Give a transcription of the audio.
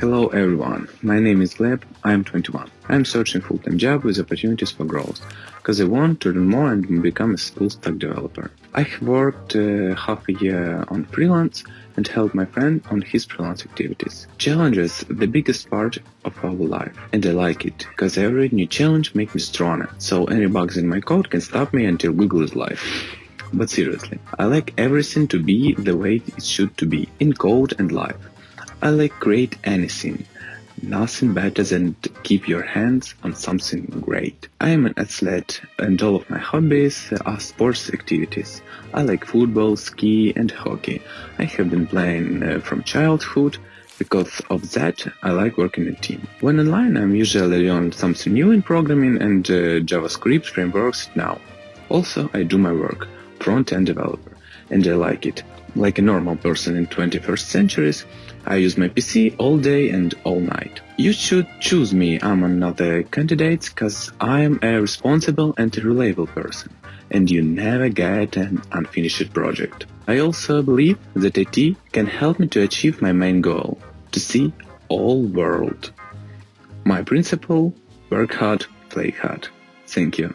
Hello everyone, my name is Gleb, I am 21. I am searching full-time job with opportunities for growth, because I want to learn more and become a full-stack developer. I have worked uh, half a year on freelance and helped my friend on his freelance activities. Challenges the biggest part of our life, and I like it, because every new challenge makes me stronger, so any bugs in my code can stop me until Google is live. But seriously, I like everything to be the way it should to be, in code and life. I like create anything. Nothing better than to keep your hands on something great. I am an athlete and all of my hobbies are sports activities. I like football, ski and hockey. I have been playing uh, from childhood because of that, I like working in a team. When online, I'm usually on something new in programming and uh, JavaScript frameworks now. Also, I do my work front-end developer, and I like it. Like a normal person in 21st centuries, I use my PC all day and all night. You should choose me among other candidates cause I am a responsible and reliable person, and you never get an unfinished project. I also believe that IT can help me to achieve my main goal, to see all world. My principle, work hard, play hard. Thank you.